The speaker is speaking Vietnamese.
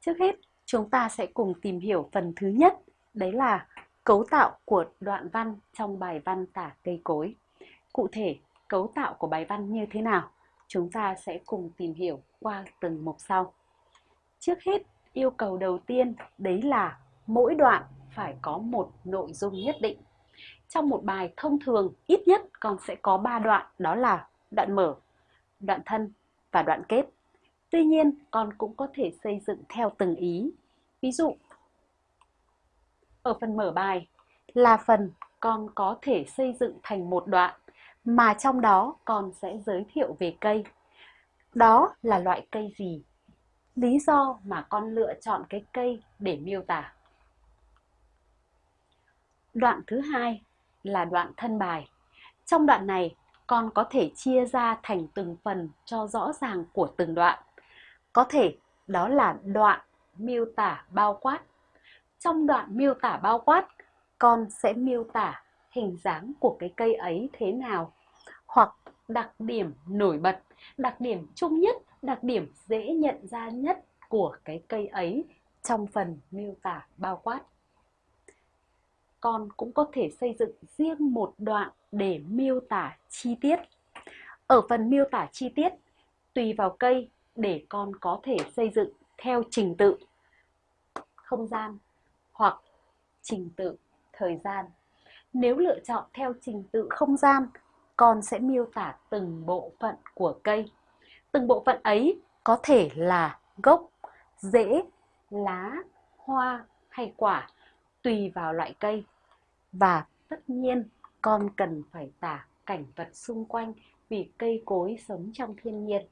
Trước hết, chúng ta sẽ cùng tìm hiểu phần thứ nhất, đấy là cấu tạo của đoạn văn trong bài văn tả cây cối. Cụ thể, cấu tạo của bài văn như thế nào? Chúng ta sẽ cùng tìm hiểu qua từng mục sau. Trước hết, yêu cầu đầu tiên đấy là mỗi đoạn phải có một nội dung nhất định. Trong một bài thông thường, ít nhất còn sẽ có 3 đoạn, đó là đoạn mở, đoạn thân và đoạn kết. Tuy nhiên, con cũng có thể xây dựng theo từng ý. Ví dụ, ở phần mở bài là phần con có thể xây dựng thành một đoạn mà trong đó con sẽ giới thiệu về cây. Đó là loại cây gì? Lý do mà con lựa chọn cái cây để miêu tả. Đoạn thứ hai là đoạn thân bài. Trong đoạn này, con có thể chia ra thành từng phần cho rõ ràng của từng đoạn. Có thể đó là đoạn miêu tả bao quát. Trong đoạn miêu tả bao quát, con sẽ miêu tả hình dáng của cái cây ấy thế nào hoặc đặc điểm nổi bật, đặc điểm chung nhất, đặc điểm dễ nhận ra nhất của cái cây ấy trong phần miêu tả bao quát. Con cũng có thể xây dựng riêng một đoạn để miêu tả chi tiết. Ở phần miêu tả chi tiết, tùy vào cây để con có thể xây dựng theo trình tự không gian hoặc trình tự thời gian. Nếu lựa chọn theo trình tự không gian, con sẽ miêu tả từng bộ phận của cây. Từng bộ phận ấy có thể là gốc, rễ, lá, hoa hay quả, tùy vào loại cây. Và tất nhiên, con cần phải tả cảnh vật xung quanh vì cây cối sống trong thiên nhiên.